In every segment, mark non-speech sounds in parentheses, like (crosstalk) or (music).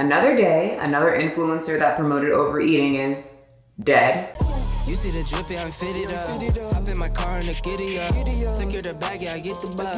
Another day, another influencer that promoted overeating is dead. You see the drippy, I'm fitted up. Hop in my car and the giddy up. Secure the bag, yeah, I get the bus.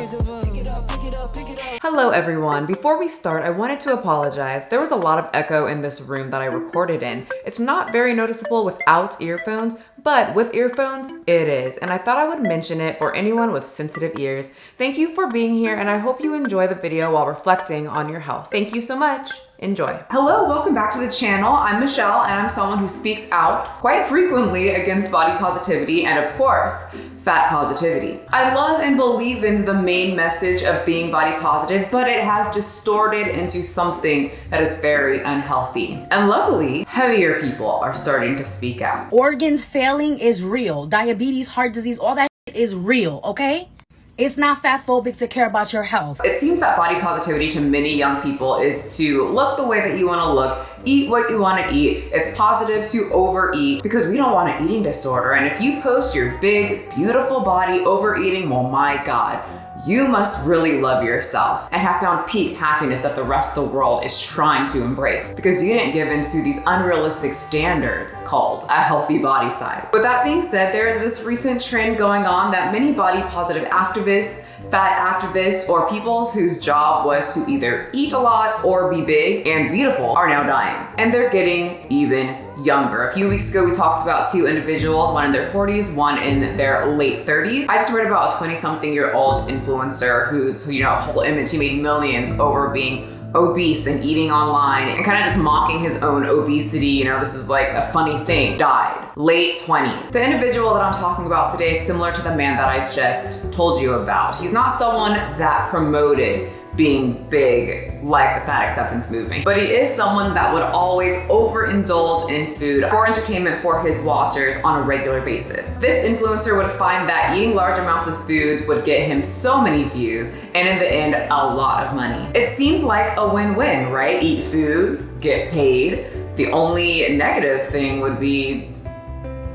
Pick it up, pick it up, pick it up. Hello everyone. Before we start, I wanted to apologize. There was a lot of echo in this room that I recorded in. It's not very noticeable without earphones, but with earphones, it is. And I thought I would mention it for anyone with sensitive ears. Thank you for being here and I hope you enjoy the video while reflecting on your health. Thank you so much. Enjoy. Hello, welcome back to the channel. I'm Michelle and I'm someone who speaks out quite frequently against body positivity and of course, fat positivity. I love and believe in the main message of being body positive, but it has distorted into something that is very unhealthy. And luckily, heavier people are starting to speak out. Organs failing is real. Diabetes, heart disease, all that is real, okay? It's not fat phobic to care about your health. It seems that body positivity to many young people is to look the way that you want to look, eat what you want to eat. It's positive to overeat because we don't want an eating disorder. And if you post your big, beautiful body overeating, well, my God, you must really love yourself and have found peak happiness that the rest of the world is trying to embrace because you didn't give into these unrealistic standards called a healthy body size. With that being said, there is this recent trend going on that many body positive activists fat activists or people whose job was to either eat a lot or be big and beautiful are now dying. And they're getting even younger. A few weeks ago, we talked about two individuals, one in their 40s, one in their late 30s. I just read about a 20 something year old influencer whose, you know, whole image, he made millions over being obese and eating online and kind of just mocking his own obesity, you know, this is like a funny thing, died, late 20s. The individual that I'm talking about today is similar to the man that I just told you about. He's not someone that promoted being big like the fat acceptance movement. But he is someone that would always overindulge in food for entertainment for his watchers on a regular basis. This influencer would find that eating large amounts of foods would get him so many views and in the end, a lot of money. It seemed like a win-win, right? Eat food, get paid. The only negative thing would be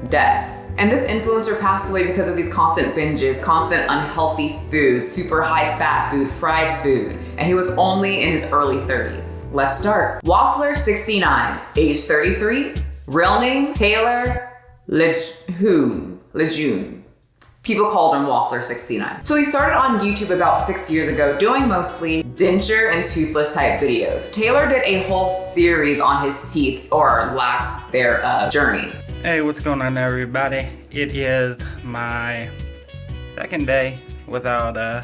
death. And this influencer passed away because of these constant binges, constant unhealthy food, super high fat food, fried food. And he was only in his early 30s. Let's start. Waffler69, age 33, real name Taylor Lejeune. Lejeune. People called him Waffler69. So he started on YouTube about six years ago doing mostly denture and toothless type videos. Taylor did a whole series on his teeth or lack thereof journey. Hey, what's going on everybody? It is my second day without uh,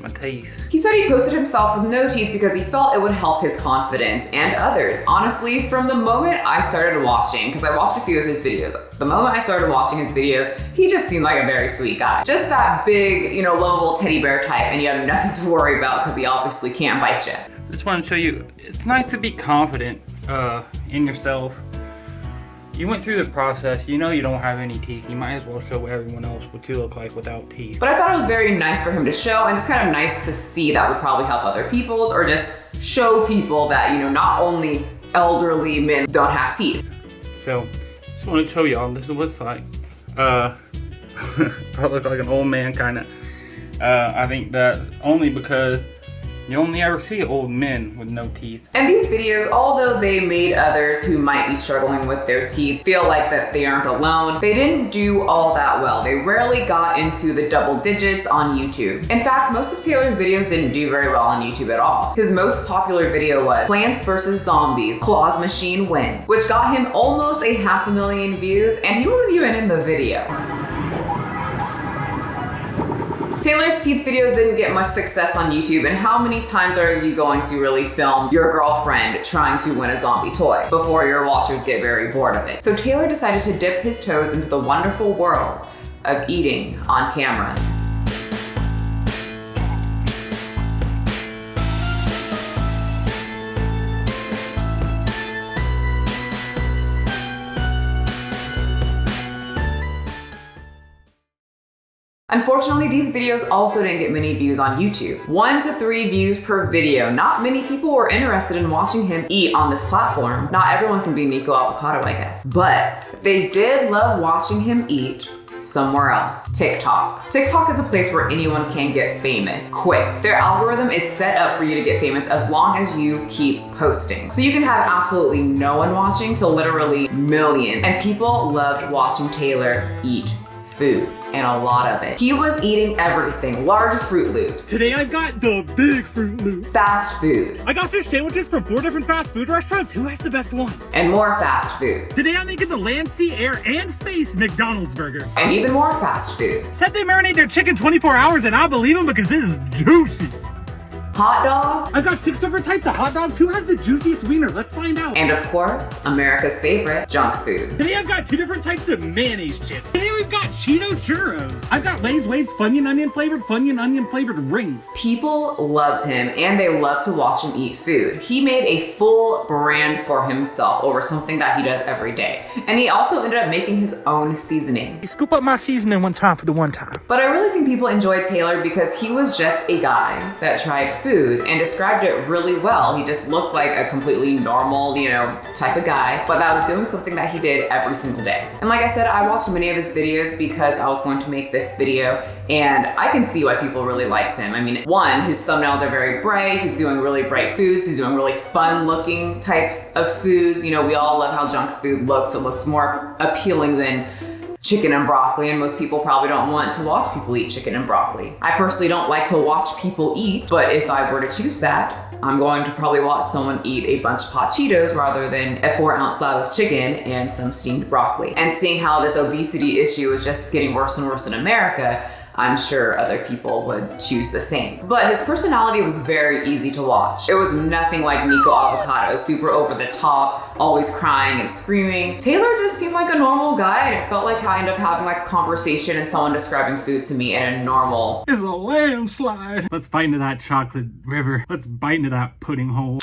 my teeth. He said he posted himself with no teeth because he felt it would help his confidence and others. Honestly, from the moment I started watching, because I watched a few of his videos, the moment I started watching his videos, he just seemed like a very sweet guy. Just that big, you know, lovable teddy bear type and you have nothing to worry about because he obviously can't bite you. Just want to show you, it's nice to be confident uh, in yourself you went through the process, you know you don't have any teeth, you might as well show everyone else what you look like without teeth. But I thought it was very nice for him to show and just kind of nice to see that would probably help other people's or just show people that, you know, not only elderly men don't have teeth. So, just want to show y'all this is what it's like. Uh, (laughs) I look like an old man kind of. Uh, I think that only because you only ever see old men with no teeth. And these videos, although they made others who might be struggling with their teeth feel like that they aren't alone, they didn't do all that well. They rarely got into the double digits on YouTube. In fact, most of Taylor's videos didn't do very well on YouTube at all. His most popular video was Plants vs. Zombies, Claws Machine Win, which got him almost a half a million views and he wasn't even in the video. Taylor's teeth videos didn't get much success on YouTube and how many times are you going to really film your girlfriend trying to win a zombie toy before your watchers get very bored of it? So Taylor decided to dip his toes into the wonderful world of eating on camera. Unfortunately, these videos also didn't get many views on YouTube. One to three views per video. Not many people were interested in watching him eat on this platform. Not everyone can be Nikocado Avocado, I guess. But they did love watching him eat somewhere else. TikTok. TikTok is a place where anyone can get famous quick. Their algorithm is set up for you to get famous as long as you keep posting. So you can have absolutely no one watching to literally millions. And people loved watching Taylor eat food and a lot of it. He was eating everything, large Froot Loops, Today I got the big Froot Loop. fast food, I got fish sandwiches from four different fast food restaurants. Who has the best one? and more fast food, Today I'm making the land, sea, air, and space McDonald's burger. and even more fast food. Said they marinate their chicken 24 hours and I believe them because it is juicy. Hot dogs, I've got six different types of hot dogs. Who has the juiciest wiener? Let's find out. and of course, America's favorite, junk food. Today I've got two different types of mayonnaise chips. Today we've got Cheeto churros. I've got Lay's Waves Funyun Onion flavored, Funyun Onion flavored rings. People loved him and they loved to watch him eat food. He made a full brand for himself over something that he does every day. And he also ended up making his own seasoning. Scoop up my seasoning one time for the one time. But I really think people enjoyed Taylor because he was just a guy that tried food and described it really well. He just looked like a completely normal, you know, type of guy, but that was doing something that he did every single day. And like I said, I watched many of his videos because I was going to make this video and I can see why people really liked him. I mean, one, his thumbnails are very bright. He's doing really bright foods. He's doing really fun looking types of foods. You know, we all love how junk food looks. It looks more appealing than chicken and broccoli and most people probably don't want to watch people eat chicken and broccoli. I personally don't like to watch people eat, but if I were to choose that, I'm going to probably watch someone eat a bunch of hot Cheetos rather than a four ounce slab of chicken and some steamed broccoli. And seeing how this obesity issue is just getting worse and worse in America, I'm sure other people would choose the same. But his personality was very easy to watch. It was nothing like Nikocado Avocado, super over the top, always crying and screaming. Taylor just seemed like a normal guy and it felt like I ended up having like a conversation and someone describing food to me in a normal, It's a landslide. Let's bite into that chocolate river. Let's bite into that pudding hole.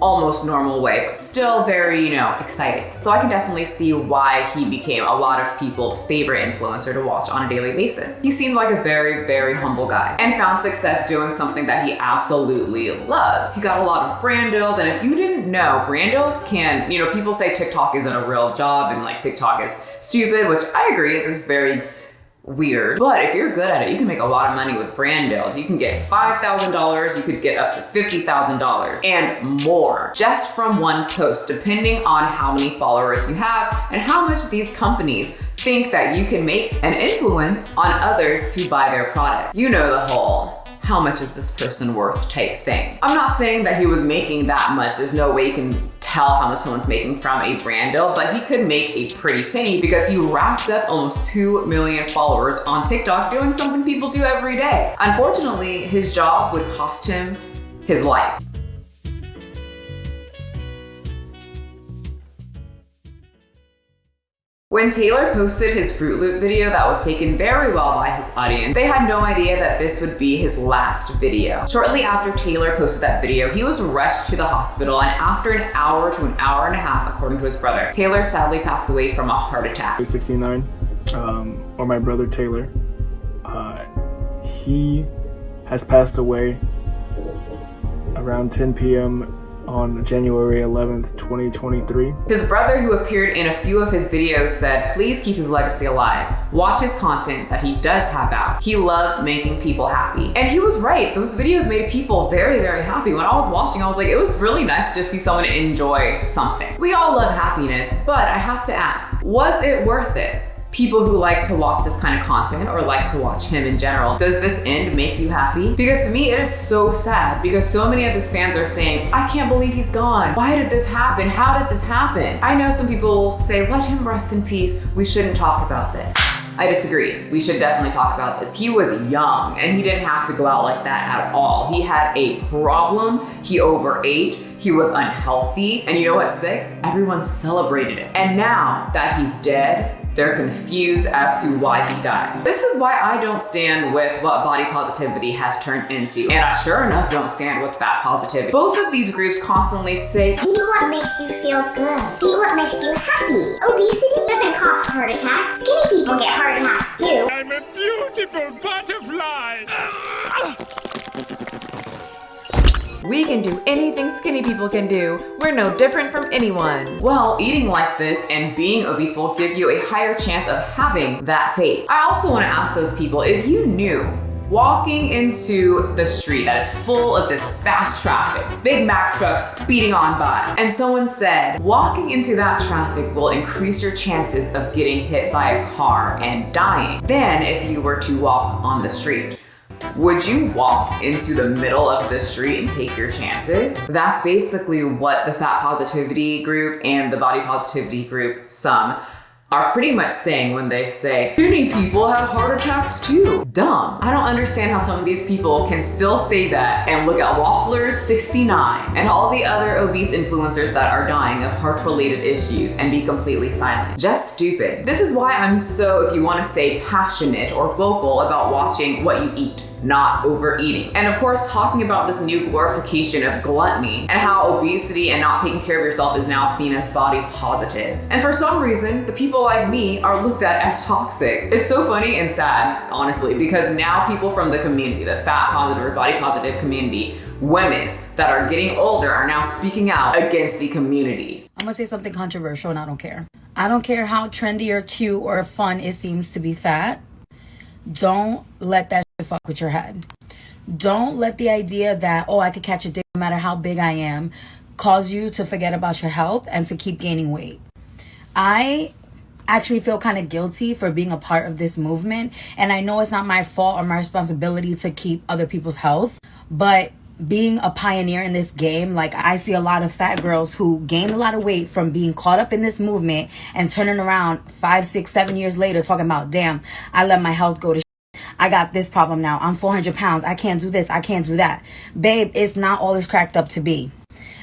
almost normal way, but still very, you know, exciting. So I can definitely see why he became a lot of people's favorite influencer to watch on a daily basis. He seemed like a very, very humble guy and found success doing something that he absolutely loves. He got a lot of brand deals, and if you didn't know, brand deals can, you know, people say TikTok isn't a real job and like TikTok is stupid, which I agree, it's just very weird. But if you're good at it, you can make a lot of money with brand deals. You can get $5,000, you could get up to $50,000 and more just from one post, depending on how many followers you have and how much these companies think that you can make an influence on others to buy their product. You know the whole how much is this person worth type thing. I'm not saying that he was making that much. There's no way you can tell how much someone's making from a brand deal, but he could make a pretty penny because he racked up almost 2 million followers on TikTok doing something people do every day. Unfortunately, his job would cost him his life. When Taylor posted his Froot Loop video that was taken very well by his audience, they had no idea that this would be his last video. Shortly after Taylor posted that video, he was rushed to the hospital and after an hour to an hour and a half, according to his brother, Taylor sadly passed away from a heart attack. 69, um, or my brother Taylor. Uh, he has passed away around 10 p.m. on January 11th, 2023. His brother, who appeared in a few of his videos, said, please keep his legacy alive. Watch his content that he does have out. He loved making people happy. And he was right. Those videos made people very, very happy. When I was watching, I was like, it was really nice to just see someone enjoy something. We all love happiness, but I have to ask, was it worth it? People who like to watch this kind of content or like to watch him in general, does this end make you happy? Because to me, it is so sad because so many of his fans are saying, I can't believe he's gone. Why did this happen? How did this happen? I know some people will say, let him rest in peace. We shouldn't talk about this. I disagree. We should definitely talk about this. He was young and he didn't have to go out like that at all. He had a problem. He overate. He was unhealthy. And you know what's sick? Everyone celebrated it. And now that he's dead, they're confused as to why he died. This is why I don't stand with what body positivity has turned into. And I sure enough don't stand with fat positivity. Both of these groups constantly say, Eat what makes you feel good. Eat what makes you happy. Obesity doesn't cause heart attacks. Skinny people get heart attacks too. I'm a beautiful butterfly. We can do anything skinny people can do. We're no different from anyone. Well, eating like this and being obese will give you a higher chance of having that fate. I also want to ask those people if you knew walking into the street that is full of just fast traffic, Big Mac trucks speeding on by, and someone said, walking into that traffic will increase your chances of getting hit by a car and dying than if you were to walk on the street. Would you walk into the middle of the street and take your chances? That's basically what the fat positivity group and the body positivity group, some, are pretty much saying when they say, many people have heart attacks too. Dumb. I don't understand how some of these people can still say that and look at Wafflers 69 and all the other obese influencers that are dying of heart related issues and be completely silent. Just stupid. This is why I'm so, if you want to say passionate or vocal about watching what you eat not overeating. And of course, talking about this new glorification of gluttony and how obesity and not taking care of yourself is now seen as body positive. And for some reason, the people like me are looked at as toxic. It's so funny and sad, honestly, because now people from the community, the fat positive or body positive community, women that are getting older are now speaking out against the community. I'm gonna say something controversial and I don't care. I don't care how trendy or cute or fun it seems to be fat. Don't let that fuck with your head. Don't let the idea that, oh, I could catch a dick no matter how big I am, cause you to forget about your health and to keep gaining weight. I actually feel kind of guilty for being a part of this movement. And I know it's not my fault or my responsibility to keep other people's health, but being a pioneer in this game, like I see a lot of fat girls who gain a lot of weight from being caught up in this movement and turning around five, six, seven years later talking about, damn, I let my health go to I got this problem now. I'm 400 pounds. I can't do this. I can't do that. Babe, it's not all it's cracked up to be.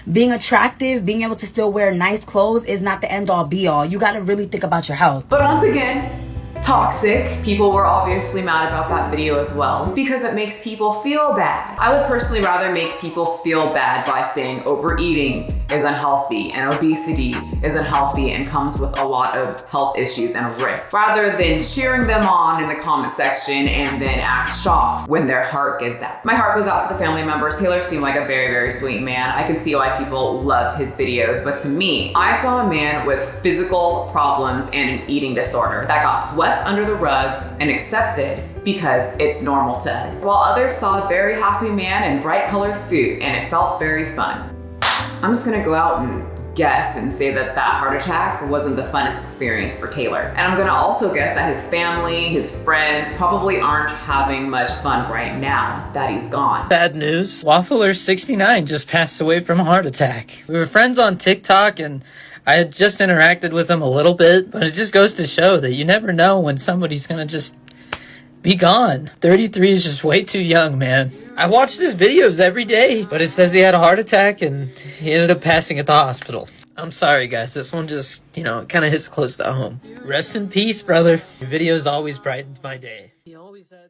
Being attractive, being able to still wear nice clothes is not the end all be all. You got to really think about your health. But once again, toxic. People were obviously mad about that video as well because it makes people feel bad. I would personally rather make people feel bad by saying overeating is unhealthy and obesity is unhealthy and comes with a lot of health issues and risks rather than cheering them on in the comment section and then act shocked when their heart gives out. My heart goes out to the family members. Taylor seemed like a very, very sweet man. I can see why people loved his videos, but to me, I saw a man with physical problems and an eating disorder that got swept under the rug and accepted because it's normal to us. While others saw a very happy man and bright colored food and it felt very fun. I'm just gonna go out and guess and say that that heart attack wasn't the funnest experience for Taylor. And I'm gonna also guess that his family, his friends probably aren't having much fun right now that he's gone. Bad news. Waffler69 just passed away from a heart attack. We were friends on TikTok and I had just interacted with him a little bit, but it just goes to show that you never know when somebody's gonna just be gone. 33 is just way too young, man. I watched his videos every day, but it says he had a heart attack and he ended up passing at the hospital. I'm sorry, guys. This one just, you know, kind of hits close to home. Rest in peace, brother. Your videos always brightened my day. He always had